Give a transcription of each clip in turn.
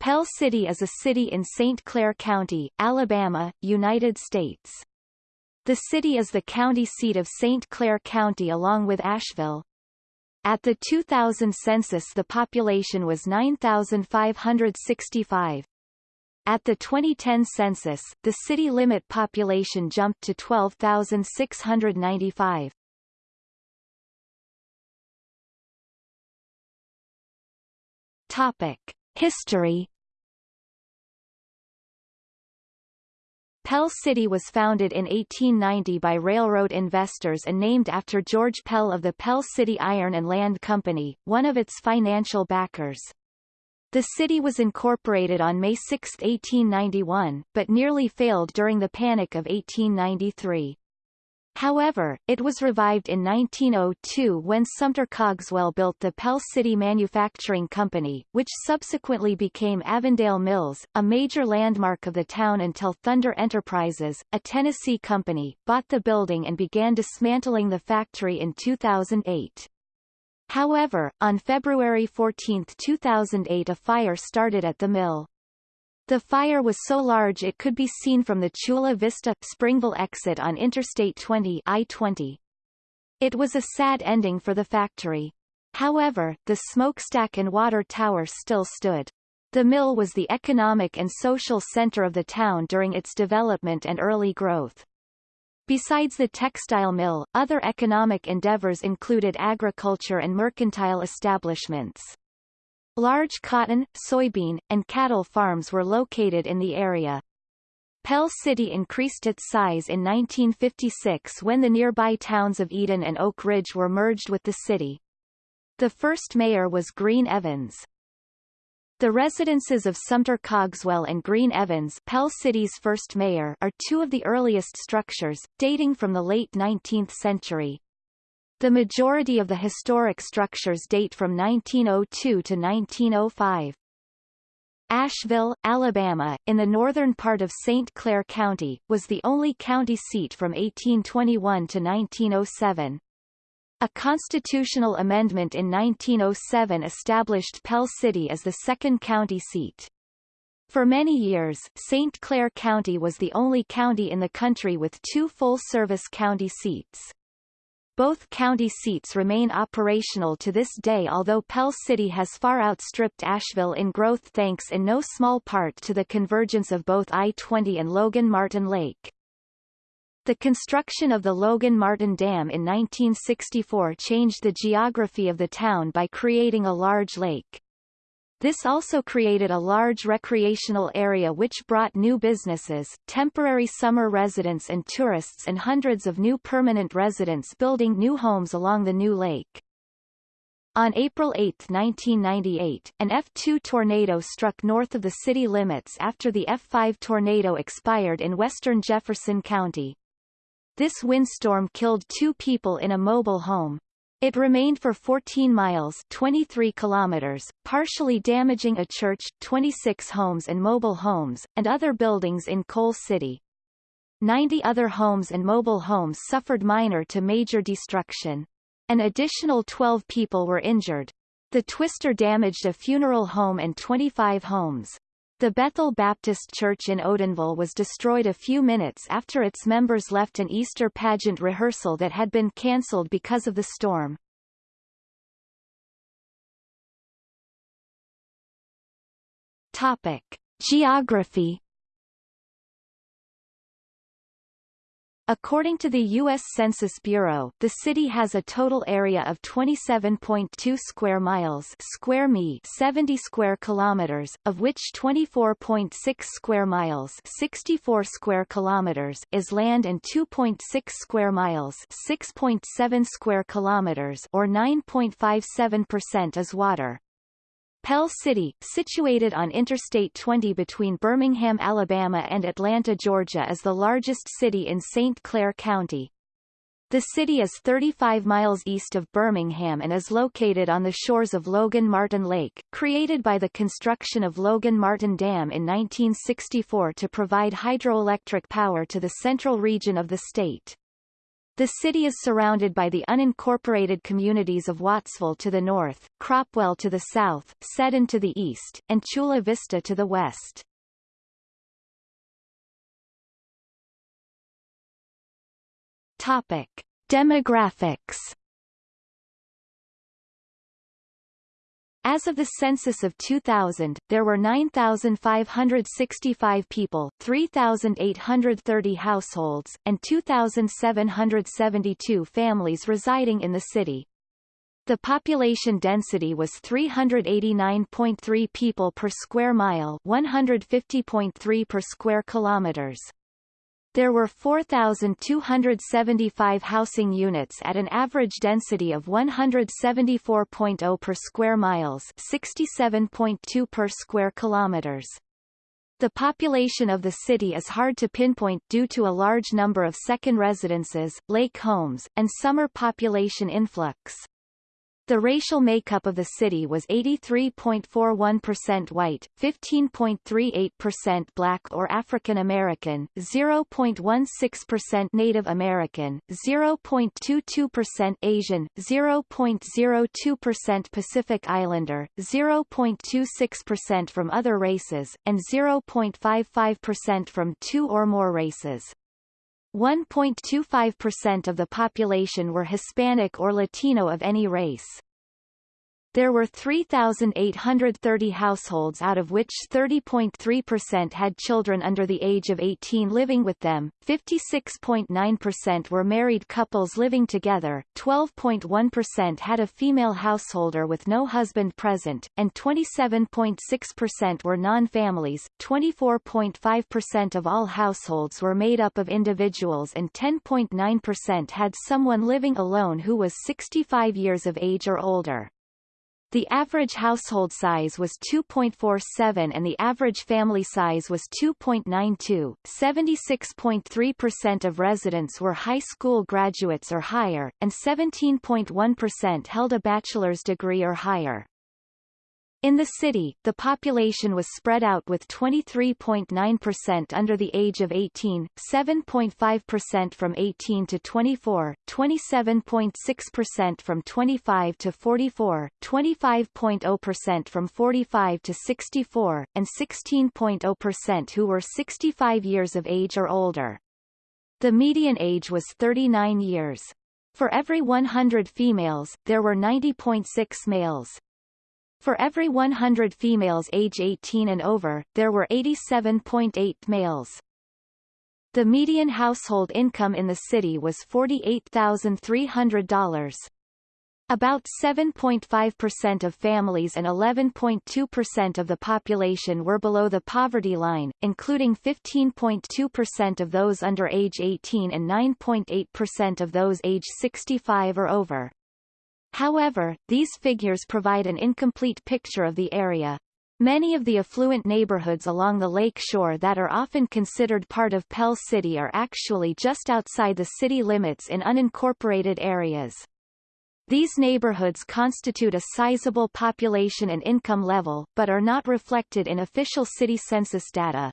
Pell City is a city in St. Clair County, Alabama, United States. The city is the county seat of St. Clair County along with Asheville. At the 2000 census the population was 9,565. At the 2010 census, the city limit population jumped to 12,695. Topic. History Pell City was founded in 1890 by railroad investors and named after George Pell of the Pell City Iron and Land Company, one of its financial backers. The city was incorporated on May 6, 1891, but nearly failed during the Panic of 1893. However, it was revived in 1902 when Sumter Cogswell built the Pell City Manufacturing Company, which subsequently became Avondale Mills, a major landmark of the town until Thunder Enterprises, a Tennessee company, bought the building and began dismantling the factory in 2008. However, on February 14, 2008 a fire started at the mill. The fire was so large it could be seen from the Chula Vista Springville exit on Interstate 20 I-20. It was a sad ending for the factory. However, the smokestack and water tower still stood. The mill was the economic and social center of the town during its development and early growth. Besides the textile mill, other economic endeavors included agriculture and mercantile establishments. Large cotton, soybean, and cattle farms were located in the area. Pell City increased its size in 1956 when the nearby towns of Eden and Oak Ridge were merged with the city. The first mayor was Green Evans. The residences of Sumter Cogswell and Green Evans Pell City's first mayor are two of the earliest structures, dating from the late 19th century. The majority of the historic structures date from 1902 to 1905. Asheville, Alabama, in the northern part of St. Clair County, was the only county seat from 1821 to 1907. A constitutional amendment in 1907 established Pell City as the second county seat. For many years, St. Clair County was the only county in the country with two full-service county seats. Both county seats remain operational to this day although Pell City has far outstripped Asheville in growth thanks in no small part to the convergence of both I-20 and Logan Martin Lake. The construction of the Logan Martin Dam in 1964 changed the geography of the town by creating a large lake. This also created a large recreational area which brought new businesses, temporary summer residents and tourists and hundreds of new permanent residents building new homes along the new lake. On April 8, 1998, an F2 tornado struck north of the city limits after the F5 tornado expired in western Jefferson County. This windstorm killed two people in a mobile home. It remained for 14 miles 23 kilometers, partially damaging a church, 26 homes and mobile homes, and other buildings in Coal City. 90 other homes and mobile homes suffered minor to major destruction. An additional 12 people were injured. The twister damaged a funeral home and 25 homes. The Bethel Baptist Church in Odenville was destroyed a few minutes after its members left an Easter pageant rehearsal that had been cancelled because of the storm. Topic. Geography According to the U.S. Census Bureau, the city has a total area of 27.2 square miles square mi 70 square kilometers, of which 24.6 square miles 64 square kilometers is land and 2.6 square miles 6.7 square kilometers or 9.57% is water. Pell City, situated on Interstate 20 between Birmingham, Alabama and Atlanta, Georgia is the largest city in St. Clair County. The city is 35 miles east of Birmingham and is located on the shores of Logan Martin Lake, created by the construction of Logan Martin Dam in 1964 to provide hydroelectric power to the central region of the state. The city is surrounded by the unincorporated communities of Wattsville to the north, Cropwell to the south, Seddon to the east, and Chula Vista to the west. Topic. Demographics As of the census of 2000, there were 9,565 people, 3,830 households, and 2,772 families residing in the city. The population density was 389.3 people per square mile 150.3 per square kilometers. There were 4,275 housing units at an average density of 174.0 per square miles 67.2 per square kilometers. The population of the city is hard to pinpoint due to a large number of second residences, lake homes, and summer population influx. The racial makeup of the city was 83.41% white, 15.38% black or African American, 0.16% Native American, 0.22% Asian, 0.02% Pacific Islander, 0.26% from other races, and 0.55% from two or more races. 1.25% of the population were Hispanic or Latino of any race. There were 3,830 households out of which 30.3% had children under the age of 18 living with them, 56.9% were married couples living together, 12.1% had a female householder with no husband present, and 27.6% were non-families, 24.5% of all households were made up of individuals and 10.9% had someone living alone who was 65 years of age or older. The average household size was 2.47 and the average family size was 2.92. 76.3% of residents were high school graduates or higher, and 17.1% held a bachelor's degree or higher. In the city, the population was spread out with 23.9% under the age of 18, 7.5% from 18 to 24, 27.6% from 25 to 44, 25.0% from 45 to 64, and 16.0% who were 65 years of age or older. The median age was 39 years. For every 100 females, there were 90.6 males. For every 100 females age 18 and over, there were 87.8 males. The median household income in the city was $48,300. About 7.5% of families and 11.2% of the population were below the poverty line, including 15.2% of those under age 18 and 9.8% of those age 65 or over. However, these figures provide an incomplete picture of the area. Many of the affluent neighborhoods along the lake shore that are often considered part of Pell City are actually just outside the city limits in unincorporated areas. These neighborhoods constitute a sizable population and income level, but are not reflected in official city census data.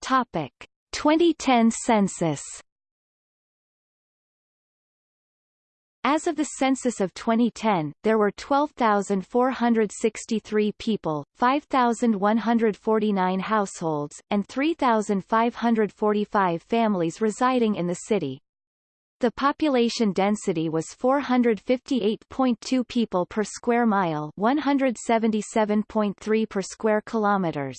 Topic. 2010 census As of the census of 2010, there were 12,463 people, 5,149 households, and 3,545 families residing in the city. The population density was 458.2 people per square mile 177.3 per square kilometers.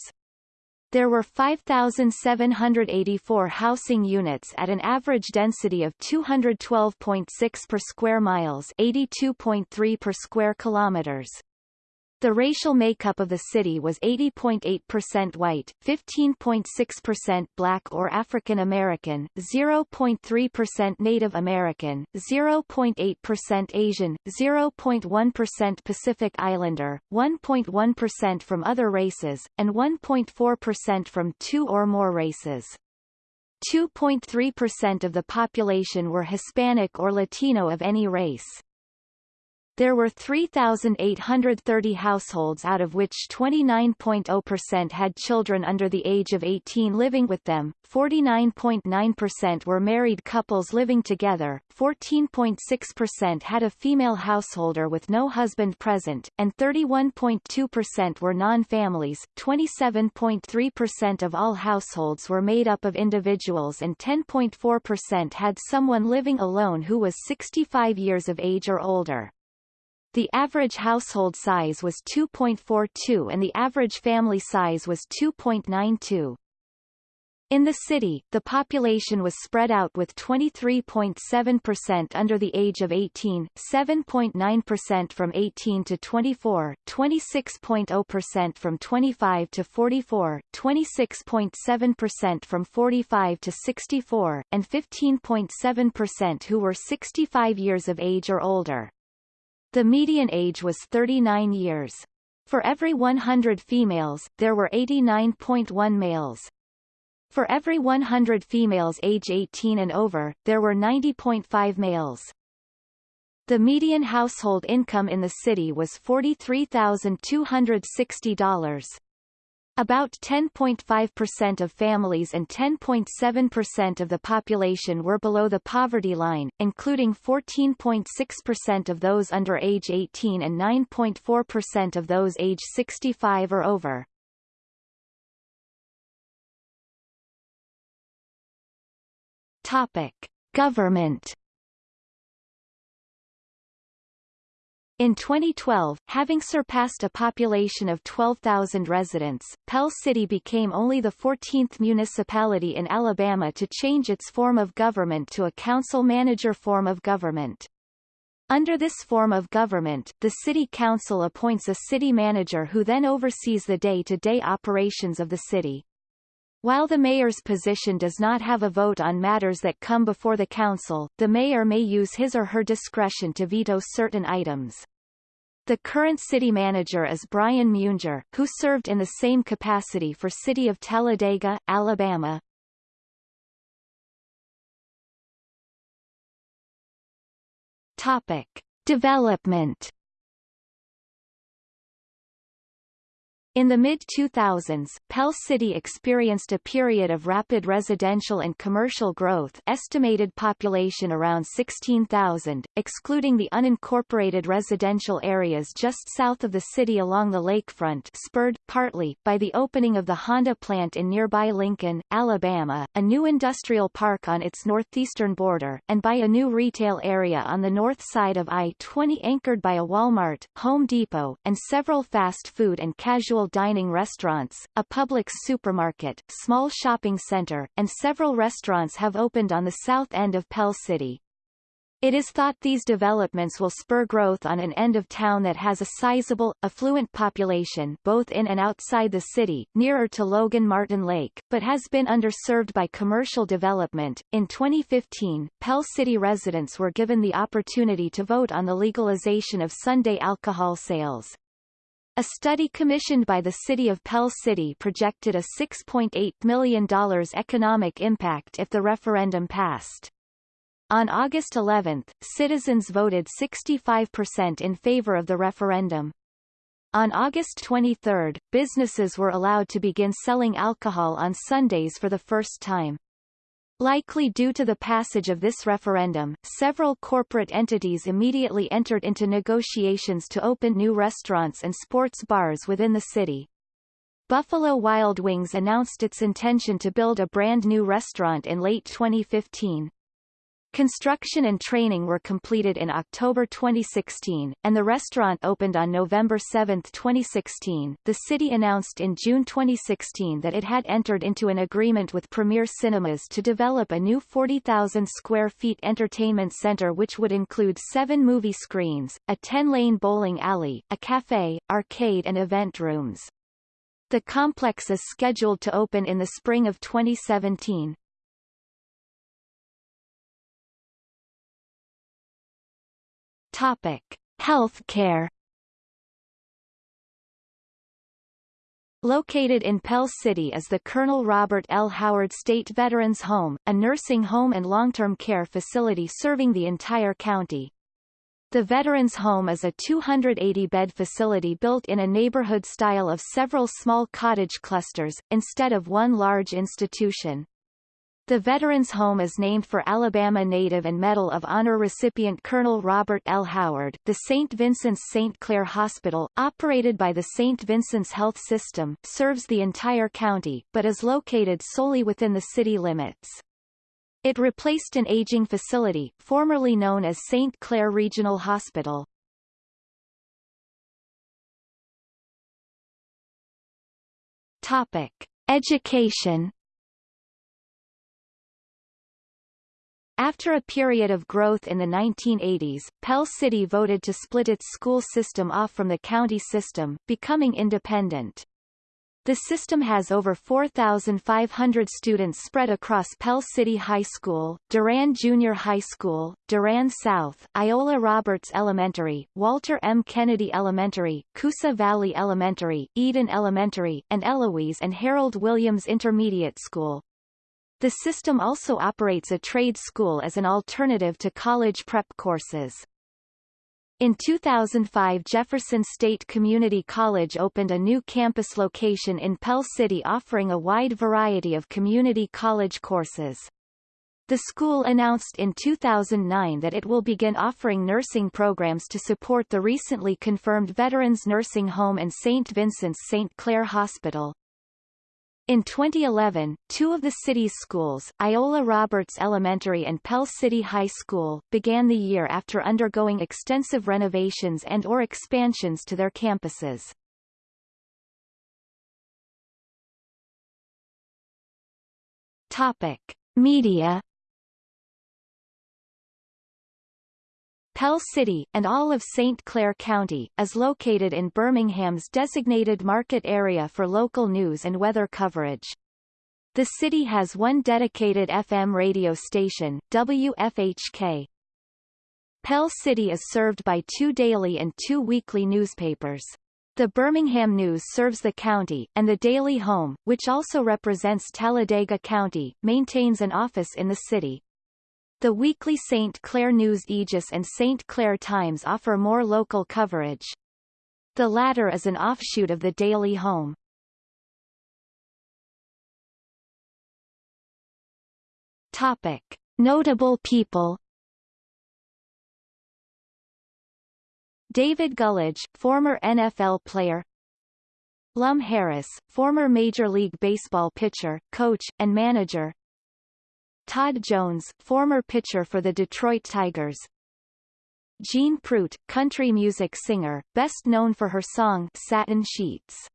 There were 5,784 housing units at an average density of 212.6 per square miles 82.3 per square kilometers. The racial makeup of the city was 80.8% white, 15.6% black or African American, 0.3% Native American, 0.8% Asian, 0.1% Pacific Islander, 1.1% from other races, and 1.4% from two or more races. 2.3% of the population were Hispanic or Latino of any race. There were 3,830 households out of which 29.0% had children under the age of 18 living with them, 49.9% were married couples living together, 14.6% had a female householder with no husband present, and 31.2% were non-families. 27.3% of all households were made up of individuals and 10.4% had someone living alone who was 65 years of age or older. The average household size was 2.42 and the average family size was 2.92. In the city, the population was spread out with 23.7% under the age of 18, 7.9% from 18 to 24, 26.0% from 25 to 44, 26.7% from 45 to 64, and 15.7% who were 65 years of age or older. The median age was 39 years. For every 100 females, there were 89.1 males. For every 100 females age 18 and over, there were 90.5 males. The median household income in the city was $43,260. About 10.5% of families and 10.7% of the population were below the poverty line, including 14.6% of those under age 18 and 9.4% of those age 65 or over. Topic: Government In 2012, having surpassed a population of 12,000 residents, Pell City became only the 14th municipality in Alabama to change its form of government to a council-manager form of government. Under this form of government, the city council appoints a city manager who then oversees the day-to-day -day operations of the city. While the mayor's position does not have a vote on matters that come before the council, the mayor may use his or her discretion to veto certain items. The current city manager is Brian Munger, who served in the same capacity for City of Talladega, Alabama. Topic. Development In the mid-2000s, Pell City experienced a period of rapid residential and commercial growth estimated population around 16,000, excluding the unincorporated residential areas just south of the city along the lakefront spurred, partly, by the opening of the Honda plant in nearby Lincoln, Alabama, a new industrial park on its northeastern border, and by a new retail area on the north side of I-20 anchored by a Walmart, Home Depot, and several fast food and casual casual dining restaurants, a public supermarket, small shopping center, and several restaurants have opened on the south end of Pell City. It is thought these developments will spur growth on an end of town that has a sizable, affluent population both in and outside the city, nearer to Logan Martin Lake, but has been underserved by commercial development. In 2015, Pell City residents were given the opportunity to vote on the legalization of Sunday alcohol sales. A study commissioned by the City of Pell City projected a $6.8 million economic impact if the referendum passed. On August 11, citizens voted 65% in favor of the referendum. On August 23, businesses were allowed to begin selling alcohol on Sundays for the first time. Likely due to the passage of this referendum, several corporate entities immediately entered into negotiations to open new restaurants and sports bars within the city. Buffalo Wild Wings announced its intention to build a brand new restaurant in late 2015. Construction and training were completed in October 2016, and the restaurant opened on November 7, 2016. The city announced in June 2016 that it had entered into an agreement with Premier Cinemas to develop a new 40,000 square feet entertainment center which would include seven movie screens, a 10-lane bowling alley, a cafe, arcade and event rooms. The complex is scheduled to open in the spring of 2017. Topic: Healthcare. Located in Pell City is the Colonel Robert L. Howard State Veterans Home, a nursing home and long-term care facility serving the entire county. The Veterans Home is a 280-bed facility built in a neighborhood style of several small cottage clusters, instead of one large institution. The Veterans Home is named for Alabama native and Medal of Honor recipient Colonel Robert L. Howard. The St. Vincent's St. Clair Hospital, operated by the St. Vincent's Health System, serves the entire county, but is located solely within the city limits. It replaced an aging facility, formerly known as St. Clair Regional Hospital. Topic. Education After a period of growth in the 1980s, Pell City voted to split its school system off from the county system, becoming independent. The system has over 4,500 students spread across Pell City High School, Durand Junior High School, Durand South, Iola Roberts Elementary, Walter M. Kennedy Elementary, Coosa Valley Elementary, Eden Elementary, and Eloise and Harold Williams Intermediate School. The system also operates a trade school as an alternative to college prep courses. In 2005 Jefferson State Community College opened a new campus location in Pell City offering a wide variety of community college courses. The school announced in 2009 that it will begin offering nursing programs to support the recently confirmed Veterans Nursing Home and St. Vincent's St. Clair Hospital. In 2011, two of the city's schools, Iola Roberts Elementary and Pell City High School, began the year after undergoing extensive renovations and or expansions to their campuses. Topic. Media Pell City, and all of St. Clair County, is located in Birmingham's designated market area for local news and weather coverage. The city has one dedicated FM radio station, WFHK. Pell City is served by two daily and two weekly newspapers. The Birmingham News serves the county, and the Daily Home, which also represents Talladega County, maintains an office in the city. The weekly St. Clair News Aegis and St. Clair Times offer more local coverage. The latter is an offshoot of the Daily Home. Topic. Notable people David Gullidge, former NFL player Lum Harris, former Major League Baseball pitcher, coach, and manager Todd Jones, former pitcher for the Detroit Tigers. Jeanne Pruett, country music singer, best known for her song Satin Sheets.